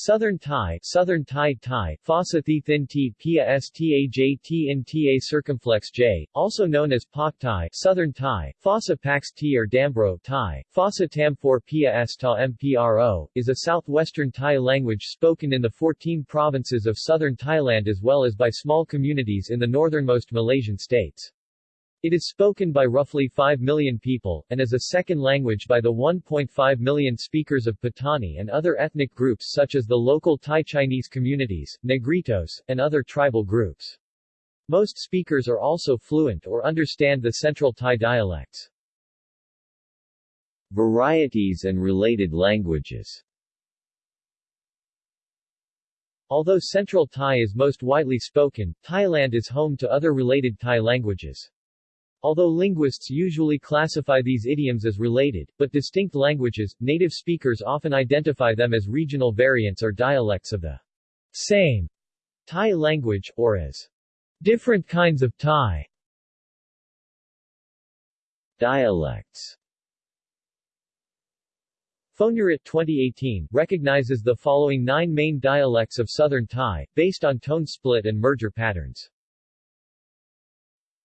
Southern Thai Southern Thai Thai Fossa Thi Thin T Pia Stajt in Ta circumflex J, also known as Pak Thai Southern Thai, Fossa Pax T or Dambro Thai, Fossa Tamfor Pia S Ta Mpro, is a southwestern Thai language spoken in the 14 provinces of southern Thailand as well as by small communities in the northernmost Malaysian states. It is spoken by roughly 5 million people, and as a second language by the 1.5 million speakers of Patani and other ethnic groups such as the local Thai Chinese communities, Negritos, and other tribal groups. Most speakers are also fluent or understand the Central Thai dialects. Varieties and related languages Although Central Thai is most widely spoken, Thailand is home to other related Thai languages. Although linguists usually classify these idioms as related, but distinct languages, native speakers often identify them as regional variants or dialects of the same Thai language, or as different kinds of Thai. Dialects Phonurit 2018 recognizes the following nine main dialects of Southern Thai, based on tone split and merger patterns.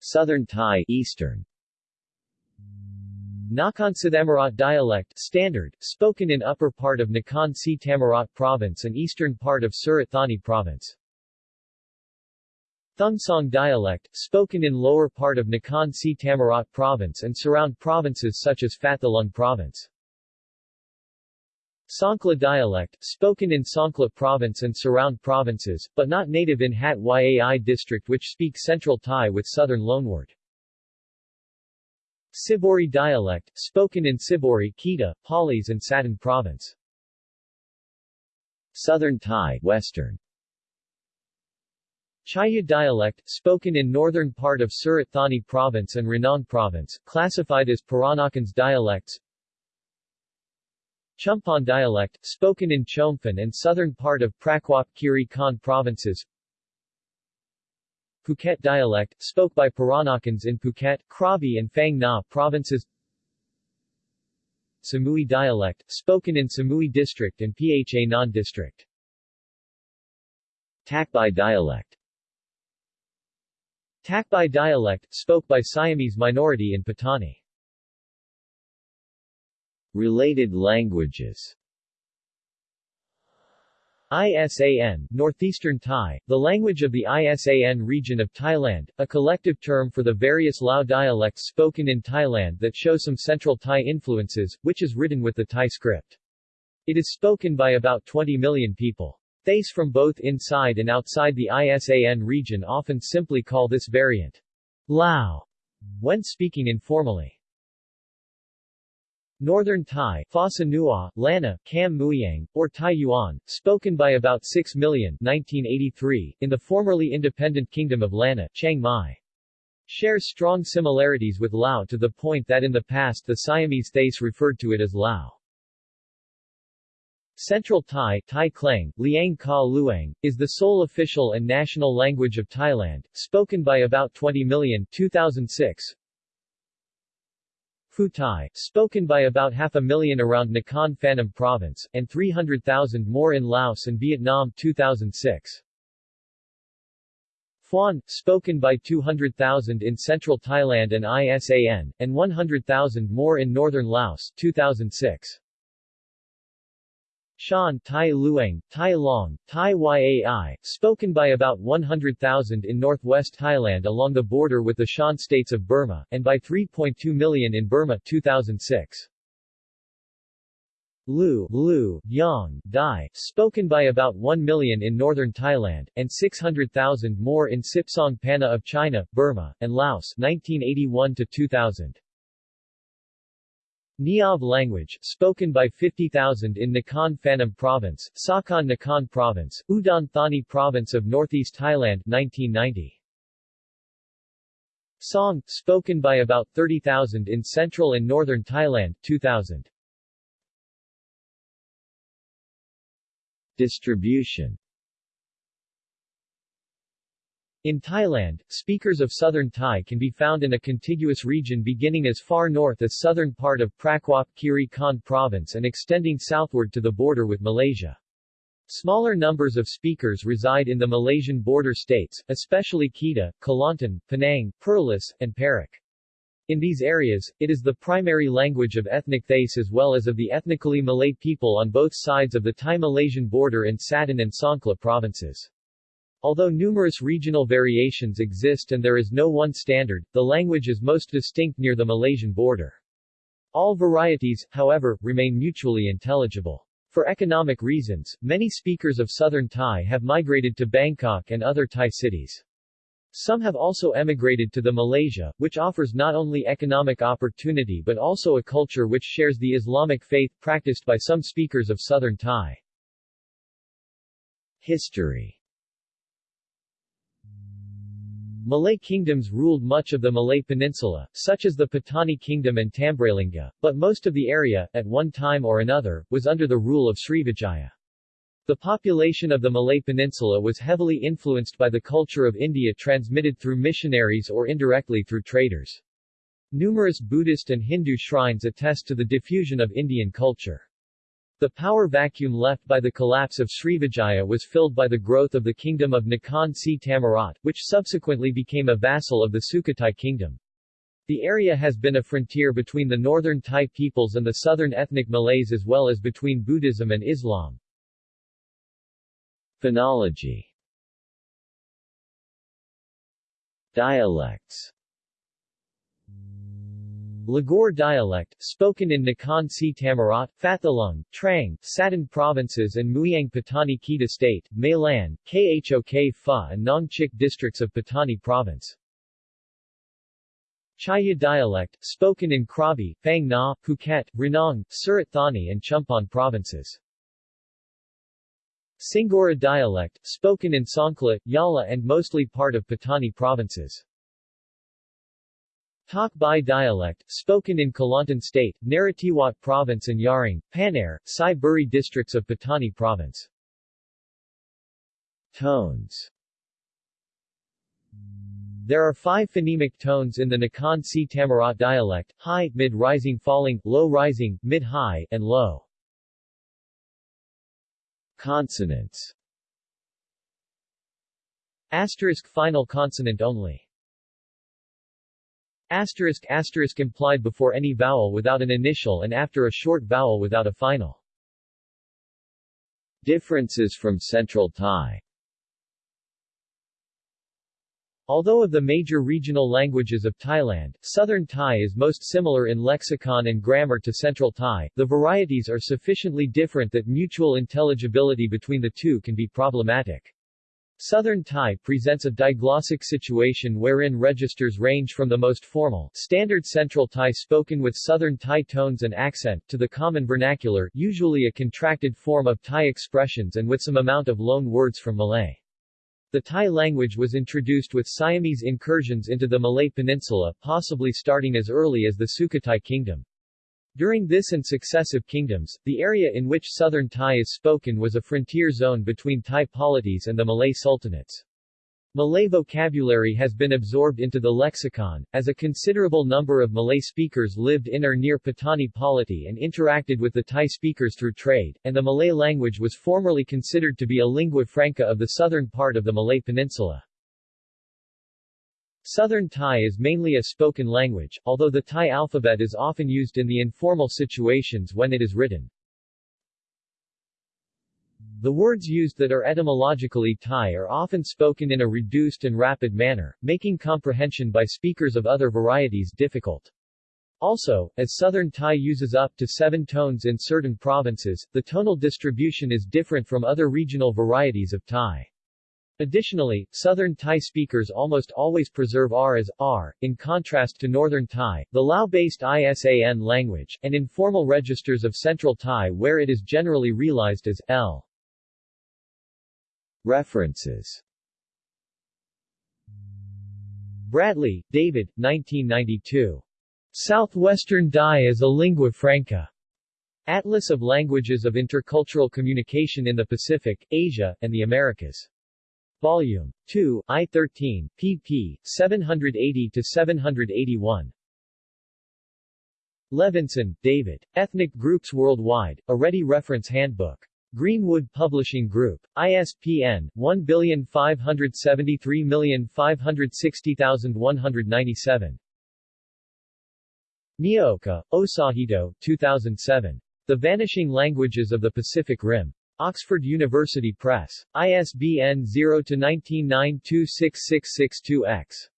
Southern Thai Eastern Nakhon Si Thammarat dialect standard, spoken in upper part of Nakhon Si Thammarat province and eastern part of Surat Thani province. Thungsong dialect, spoken in lower part of Nakhon Si Thammarat province and surround provinces such as Phatthalung province. Songkhla dialect, spoken in Songkhla province and surround provinces, but not native in Hat Yai district which speak Central Thai with southern loanword. Saiburi dialect, spoken in Saiburi, Kedah, Perlis and Satun province. Southern Thai Western Chaiya dialect, spoken in northern part of Surat Thani province and Ranong province, classified as Peranakans dialects Chumphon dialect, spoken in Chumphon and southern part of Prachuap Khiri Khan provinces. Phuket dialect, spoke by Peranakans in Phuket, Krabi and Phang Nga provinces. Samui dialect, spoken in Samui district and Pha Ngan district. Takbai dialect. Takbai dialect, spoke by Siamese minority in Patani Related languages ISAN, Northeastern Thai, the language of the ISAN region of Thailand, a collective term for the various Lao dialects spoken in Thailand that show some Central Thai influences, which is written with the Thai script. It is spoken by about 20 million people. Thais from both inside and outside the ISAN region often simply call this variant Lao when speaking informally. Northern Thai, Phasa Nua, Lanna, Kam Muyang, or Thai Yuan, spoken by about 6 million 1983, in the formerly independent Kingdom of Lanna, Chiang Mai. Shares strong similarities with Lao to the point that in the past the Siamese Thais referred to it as Lao. Central Thai, Thai Kleng, Liang Ka Luang, is the sole official and national language of Thailand, spoken by about 20 million 2006, Phu spoken by about half a million around Nakhon Phanom province, and 300,000 more in Laos and Vietnam 2006. Phuan, spoken by 200,000 in central Thailand and ISAN, and 100,000 more in northern Laos 2006. Shan Tai Luang, Tai Long, Tai Yai, spoken by about 100,000 in northwest Thailand along the border with the Shan states of Burma, and by 3.2 million in Burma 2006. Lu, Lu, Yang, Dai, spoken by about 1 million in northern Thailand, and 600,000 more in Sipsong Panna of China, Burma, and Laos 1981 to 2000. Niab language, spoken by 50,000 in Nakhon Phanom Province, Sakon Nakhon Province, Udon Thani Province of Northeast Thailand 1990. Song, spoken by about 30,000 in central and northern Thailand 2000. Distribution in Thailand, speakers of Southern Thai can be found in a contiguous region beginning as far north as southern part of Prachuap Khiri Khan province and extending southward to the border with Malaysia. Smaller numbers of speakers reside in the Malaysian border states, especially Kedah, Kelantan, Penang, Perlis, and Perak. In these areas, it is the primary language of ethnic Thais as well as of the ethnically Malay people on both sides of the Thai-Malaysian border in Satun and Songkhla provinces. Although numerous regional variations exist and there is no one standard, the language is most distinct near the Malaysian border. All varieties, however, remain mutually intelligible. For economic reasons, many speakers of Southern Thai have migrated to Bangkok and other Thai cities. Some have also emigrated to the Malaysia, which offers not only economic opportunity but also a culture which shares the Islamic faith practiced by some speakers of Southern Thai. History Malay kingdoms ruled much of the Malay Peninsula, such as the Patani Kingdom and Tambralinga, but most of the area, at one time or another, was under the rule of Srivijaya. The population of the Malay Peninsula was heavily influenced by the culture of India transmitted through missionaries or indirectly through traders. Numerous Buddhist and Hindu shrines attest to the diffusion of Indian culture. The power vacuum left by the collapse of Srivijaya was filled by the growth of the kingdom of Nakhon Si Thammarat, which subsequently became a vassal of the Sukhothai kingdom. The area has been a frontier between the northern Thai peoples and the southern ethnic Malays as well as between Buddhism and Islam. Phonology Dialects Ligor dialect, spoken in Nakhon Si Thammarat, Phatthalung, Trang, Satun provinces and Mueang Patani Kita state, Mailan, Khok Pho and Nong Chik districts of Patani province. Chaiya dialect, spoken in Krabi, Phang Nga, Phuket, Ranong, Surat Thani and Chumphon provinces. Singora dialect, spoken in Songkhla, Yala and mostly part of Patani provinces. Tak Bai dialect, spoken in Kelantan State, Narathiwat Province and Yaring, Panare, Sai Buri districts of Patani Province. Tones There are five phonemic tones in the Nakhon Si Thammarat dialect, high, mid-rising falling, low-rising, mid-high, and low. Consonants Asterisk final consonant only. Asterisk asterisk implied before any vowel without an initial and after a short vowel without a final. Differences from Central Thai Although of the major regional languages of Thailand, Southern Thai is most similar in lexicon and grammar to Central Thai, the varieties are sufficiently different that mutual intelligibility between the two can be problematic. Southern Thai presents a diglossic situation wherein registers range from the most formal, standard Central Thai spoken with Southern Thai tones and accent, to the common vernacular, usually a contracted form of Thai expressions and with some amount of loan words from Malay. The Thai language was introduced with Siamese incursions into the Malay Peninsula, possibly starting as early as the Sukhothai kingdom. During this and successive kingdoms, the area in which Southern Thai is spoken was a frontier zone between Thai polities and the Malay sultanates. Malay vocabulary has been absorbed into the lexicon, as a considerable number of Malay speakers lived in or near Patani polity and interacted with the Thai speakers through trade, and the Malay language was formerly considered to be a lingua franca of the southern part of the Malay peninsula. Southern Thai is mainly a spoken language, although the Thai alphabet is often used in the informal situations when it is written. The words used that are etymologically Thai are often spoken in a reduced and rapid manner, making comprehension by speakers of other varieties difficult. Also, as Southern Thai uses up to seven tones in certain provinces, the tonal distribution is different from other regional varieties of Thai. Additionally, Southern Thai speakers almost always preserve R as R, in contrast to Northern Thai, the Lao-based ISAN language, and informal registers of Central Thai where it is generally realized as L. References Bradley, David, 1992. Southwestern Thai as a Lingua Franca. Atlas of Languages of Intercultural Communication in the Pacific, Asia, and the Americas. Volume 2, I-13, pp. 780-781. Levinson, David. Ethnic Groups Worldwide, a Ready Reference Handbook. Greenwood Publishing Group. ISBN 1573560,197. Miyaoka, Osahito 2007. The Vanishing Languages of the Pacific Rim. Oxford University Press. ISBN 0-19926662-X.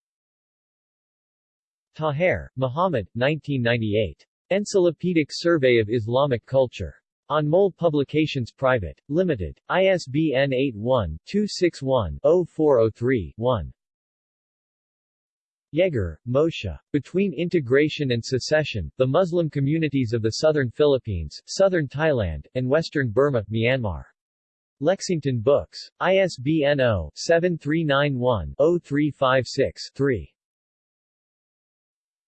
Taher, Muhammad, 1998. Encyclopedic Survey of Islamic Culture. On Anmol Publications Private. Limited. ISBN 81-261-0403-1. Yegar, Moshe. Between Integration and Secession, The Muslim Communities of the Southern Philippines, Southern Thailand, and Western Burma, Myanmar. Lexington Books. ISBN 0-7391-0356-3.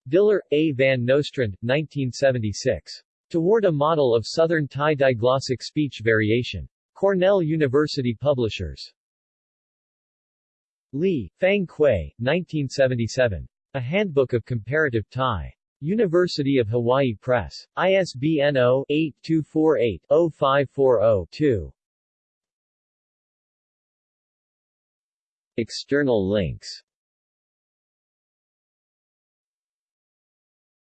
Diller, A. Van Nostrand, 1976. Toward a Model of Southern Thai Diglossic Speech Variation. Cornell University Publishers. Lee, Fang Kuei, 1977. A Handbook of Comparative Thai. University of Hawaii Press. ISBN 0-8248-0540-2. External links